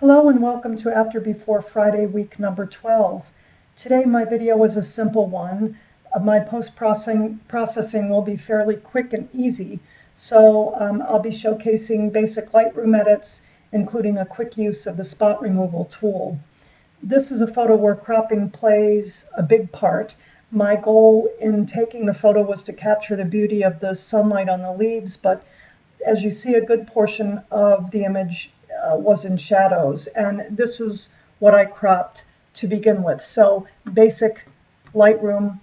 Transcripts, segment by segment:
Hello and welcome to After Before Friday week number 12. Today my video is a simple one. Uh, my post-processing processing will be fairly quick and easy, so um, I'll be showcasing basic Lightroom edits, including a quick use of the spot removal tool. This is a photo where cropping plays a big part. My goal in taking the photo was to capture the beauty of the sunlight on the leaves, but as you see, a good portion of the image uh, was in shadows. And this is what I cropped to begin with. So basic Lightroom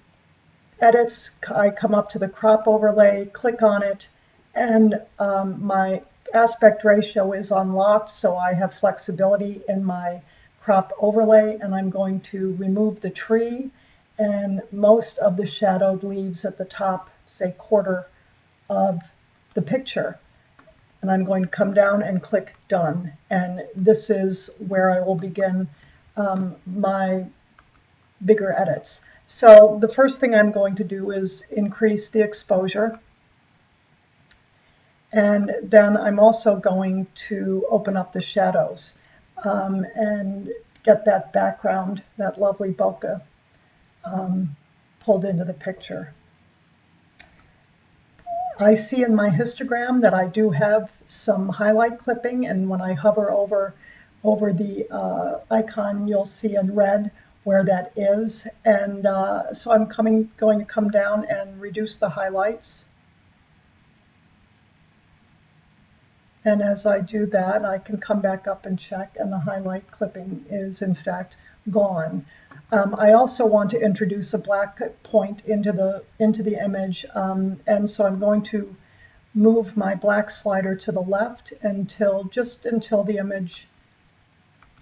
edits, I come up to the crop overlay, click on it, and um, my aspect ratio is unlocked, so I have flexibility in my crop overlay, and I'm going to remove the tree and most of the shadowed leaves at the top, say quarter of the picture and I'm going to come down and click done. And this is where I will begin um, my bigger edits. So the first thing I'm going to do is increase the exposure. And then I'm also going to open up the shadows um, and get that background, that lovely bokeh, um, pulled into the picture. I see in my histogram that I do have some highlight clipping, and when I hover over over the uh, icon, you'll see in red where that is. And uh, so I'm coming, going to come down and reduce the highlights. And as I do that, I can come back up and check, and the highlight clipping is in fact gone. Um, I also want to introduce a black point into the into the image, um, and so I'm going to move my black slider to the left until just until the image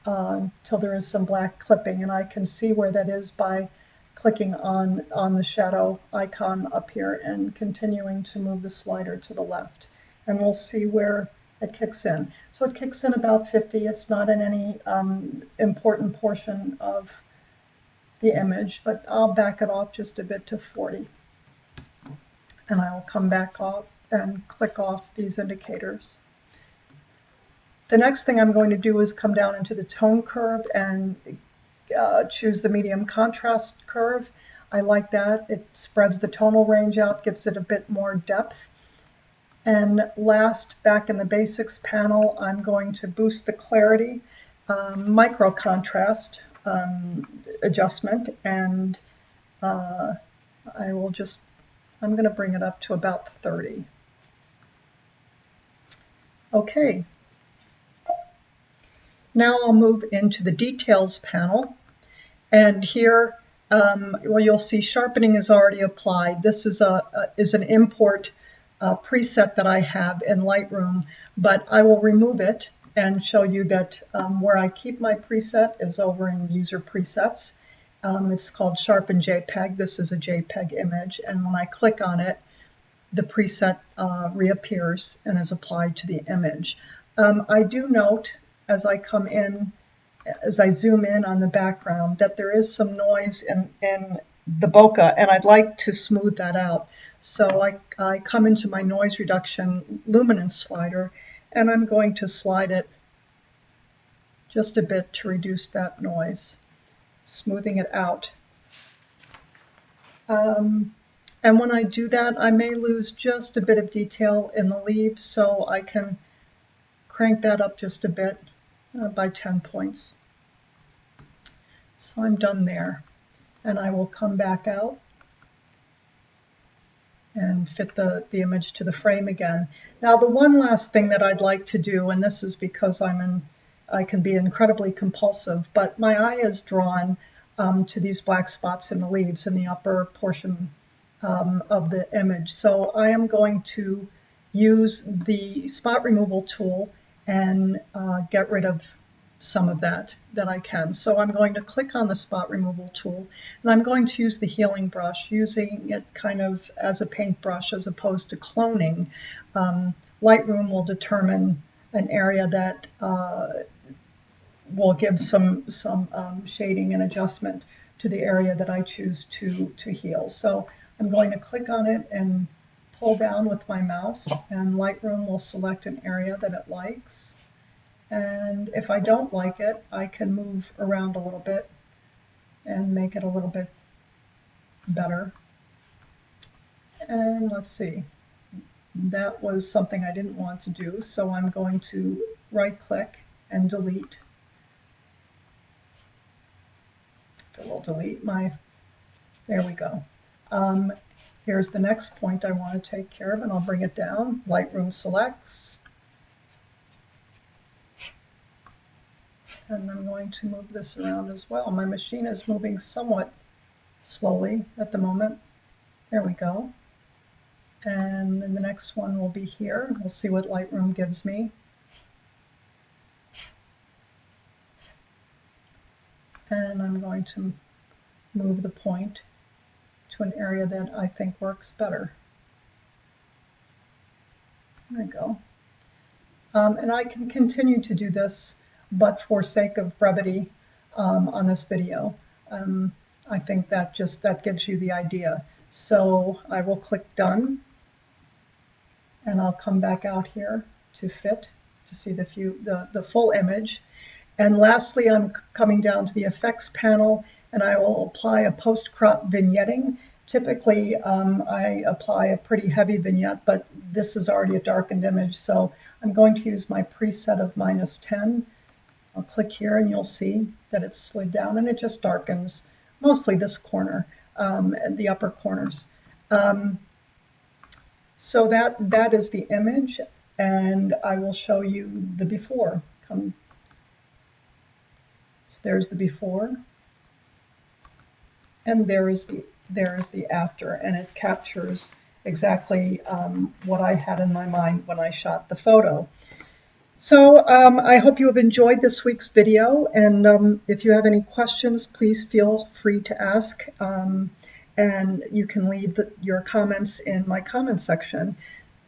uh, until there is some black clipping, and I can see where that is by clicking on on the shadow icon up here and continuing to move the slider to the left, and we'll see where it kicks in. So it kicks in about 50. It's not in any um, important portion of the image, but I'll back it off just a bit to 40. And I'll come back off and click off these indicators. The next thing I'm going to do is come down into the tone curve and uh, choose the medium contrast curve. I like that. It spreads the tonal range out, gives it a bit more depth. And last, back in the basics panel, I'm going to boost the clarity, um, micro contrast, um, adjustment and uh, I will just, I'm going to bring it up to about 30. Okay. Now I'll move into the details panel and here um, well you'll see sharpening is already applied. This is a, a is an import uh, preset that I have in Lightroom but I will remove it and show you that um, where I keep my preset is over in user presets. Um, it's called Sharpen JPEG. This is a JPEG image, and when I click on it, the preset uh, reappears and is applied to the image. Um, I do note as I come in, as I zoom in on the background, that there is some noise in, in the bokeh, and I'd like to smooth that out. So I, I come into my noise reduction luminance slider, and I'm going to slide it just a bit to reduce that noise, smoothing it out. Um, and when I do that, I may lose just a bit of detail in the leaves, so I can crank that up just a bit uh, by 10 points. So I'm done there. And I will come back out and fit the, the image to the frame again. Now the one last thing that I'd like to do, and this is because I'm in, I can be incredibly compulsive, but my eye is drawn um, to these black spots in the leaves in the upper portion um, of the image. So I am going to use the spot removal tool and uh, get rid of some of that that I can. So I'm going to click on the spot removal tool and I'm going to use the healing brush, using it kind of as a paintbrush as opposed to cloning. Um, Lightroom will determine an area that uh, will give some, some um, shading and adjustment to the area that I choose to, to heal. So I'm going to click on it and pull down with my mouse and Lightroom will select an area that it likes And if I don't like it, I can move around a little bit and make it a little bit better. And let's see, that was something I didn't want to do, so I'm going to right click and delete. It will delete my, there we go. Um, here's the next point I want to take care of, and I'll bring it down. Lightroom selects. And I'm going to move this around as well. My machine is moving somewhat slowly at the moment. There we go. And the next one will be here. We'll see what Lightroom gives me. And I'm going to move the point an area that I think works better. There we go. Um, and I can continue to do this, but for sake of brevity um, on this video, um, I think that just that gives you the idea. So I will click done and I'll come back out here to fit to see the, few, the, the full image. And lastly, I'm coming down to the effects panel and I will apply a post-crop vignetting. Typically, um, I apply a pretty heavy vignette, but this is already a darkened image, so I'm going to use my preset of minus 10. I'll click here and you'll see that it's slid down and it just darkens mostly this corner um, and the upper corners. Um, so that, that is the image, and I will show you the before. Come. So there's the before, and there is the there is the after, and it captures exactly um, what I had in my mind when I shot the photo. So um, I hope you have enjoyed this week's video, and um, if you have any questions, please feel free to ask. Um, and you can leave your comments in my comment section.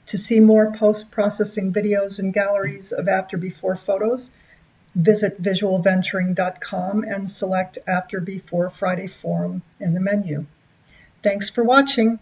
To see more post-processing videos and galleries of after-before photos, visit visualventuring.com and select After Before Friday Forum in the menu. Thanks for watching.